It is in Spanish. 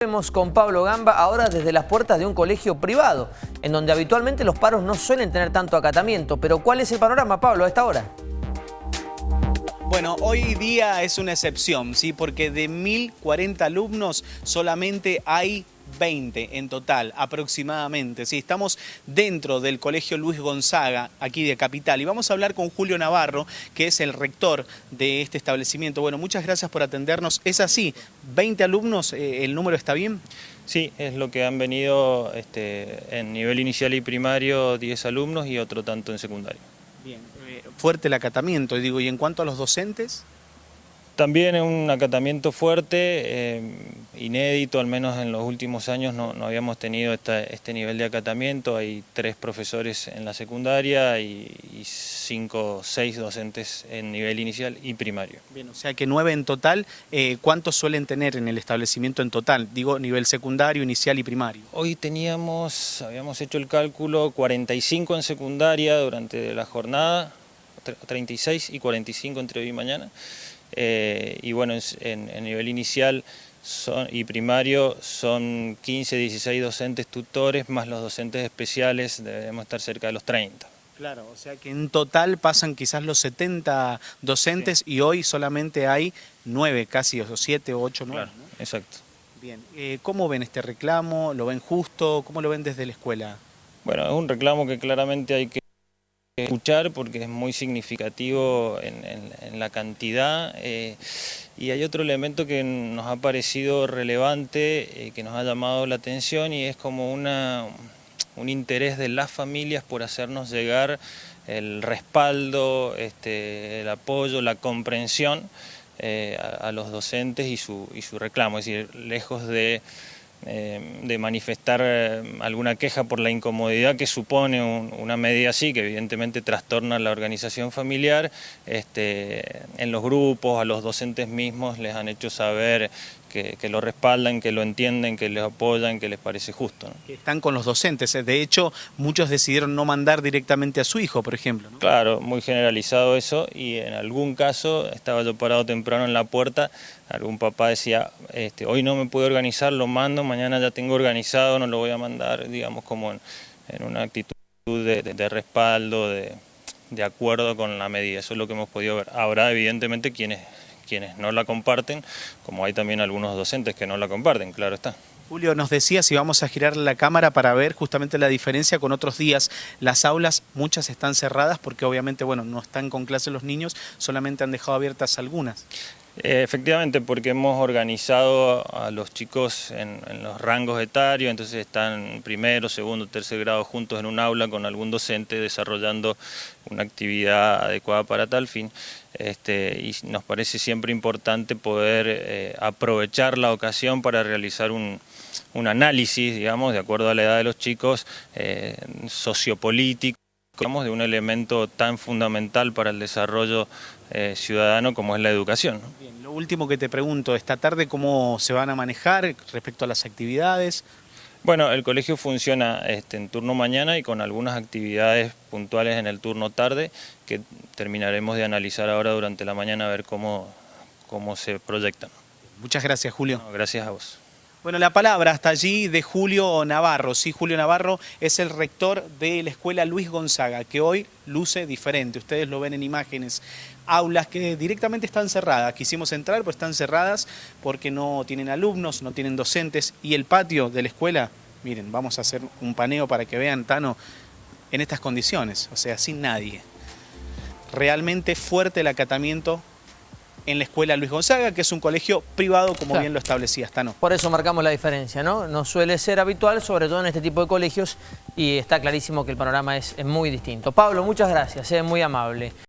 Vemos con Pablo Gamba ahora desde las puertas de un colegio privado, en donde habitualmente los paros no suelen tener tanto acatamiento. Pero ¿cuál es el panorama, Pablo, a esta hora? Bueno, hoy día es una excepción, ¿sí? porque de 1.040 alumnos solamente hay 20 en total, aproximadamente. Sí, estamos dentro del Colegio Luis Gonzaga, aquí de Capital, y vamos a hablar con Julio Navarro, que es el rector de este establecimiento. Bueno, muchas gracias por atendernos. ¿Es así? ¿20 alumnos? Eh, ¿El número está bien? Sí, es lo que han venido este, en nivel inicial y primario 10 alumnos y otro tanto en secundario. Bien, eh, fuerte el acatamiento, digo, ¿y en cuanto a los docentes? También es un acatamiento fuerte, eh, inédito, al menos en los últimos años no, habíamos tenido este nivel de acatamiento. Hay tres profesores en la secundaria y, cinco, seis docentes en nivel inicial y primario. Bien, o sea que nueve en total. Eh, ¿Cuántos suelen tener en el establecimiento en total? Digo, nivel secundario, inicial y primario. Hoy teníamos, habíamos hecho el cálculo, 45 en secundaria durante la jornada, 36 y 45 entre hoy y mañana. Eh, y bueno, en, nivel inicial y primario son 15, 16 docentes tutores, más los docentes especiales, debemos estar cerca de los 30. Claro, o sea que en total pasan quizás los 70 docentes y hoy solamente hay 9 casi, o 7 o 8, 9. Claro, exacto. Bien, eh, ¿cómo ven este reclamo? ¿Lo ven justo? ¿Cómo lo ven desde la escuela? Bueno, es un reclamo que claramente hay que escuchar porque es muy significativo en, la cantidad eh, y hay otro elemento que nos ha parecido relevante, eh, que nos ha llamado la atención y es como una, un interés de las familias por hacernos llegar el respaldo, este, el apoyo, la comprensión eh, a, los docentes y su, y su reclamo, es decir, lejos de eh, de manifestar eh, alguna queja por la incomodidad que supone una medida así, que evidentemente trastorna la organización familiar, este, en los grupos, a los docentes mismos les han hecho saber que, lo respaldan, que lo entienden, que les apoyan, que les parece justo. Están con los docentes, eh. de hecho muchos decidieron no mandar directamente a su hijo, por ejemplo. Claro, muy generalizado eso y en algún caso, estaba yo parado temprano en la puerta, algún papá decía, este, hoy no me puedo organizar, lo mando, mañana ya tengo organizado, no lo voy a mandar, digamos como en, una actitud de, respaldo, de, de acuerdo con la medida, eso es lo que hemos podido ver. Ahora evidentemente quienes quienes no la comparten, como hay también algunos docentes que no la comparten, claro está. Julio, nos decía si vamos a girar la cámara para ver justamente la diferencia con otros días. Las aulas, muchas están cerradas porque obviamente, bueno, no están con clase los niños, solamente han dejado abiertas algunas. Eh, efectivamente, porque hemos organizado a los chicos en, los rangos etarios, entonces están primero, segundo, tercer grado juntos en un aula con algún docente desarrollando una actividad adecuada para tal fin. Este, y nos parece siempre importante poder eh, aprovechar la ocasión para realizar un, análisis, digamos, de acuerdo a la edad de los chicos, eh, sociopolítico, de un elemento tan fundamental para el desarrollo eh, ciudadano como es la educación. Último que te pregunto, esta tarde cómo se van a manejar respecto a las actividades. Bueno, el colegio funciona este, en turno mañana y con algunas actividades puntuales en el turno tarde que terminaremos de analizar ahora durante la mañana a ver cómo, cómo se proyectan. Muchas gracias, Julio. gracias a vos. Bueno, la palabra hasta allí de Julio Navarro. Sí, Julio Navarro es el rector de la escuela Luis Gonzaga, que hoy luce diferente. Ustedes lo ven en imágenes. Aulas que directamente están cerradas. Quisimos entrar, pero están cerradas porque no tienen alumnos, no tienen docentes. Y el patio de la escuela, miren, vamos a hacer un paneo para que vean, Tano, en estas condiciones, o sea, sin nadie. Realmente fuerte el acatamiento en la escuela Luis Gonzaga, que es un colegio privado, como bien lo establecía Stano. Por eso marcamos la diferencia, ¿no? No suele ser habitual, sobre todo en este tipo de colegios, y está clarísimo que el panorama es, muy distinto. Pablo, muchas gracias, es muy amable.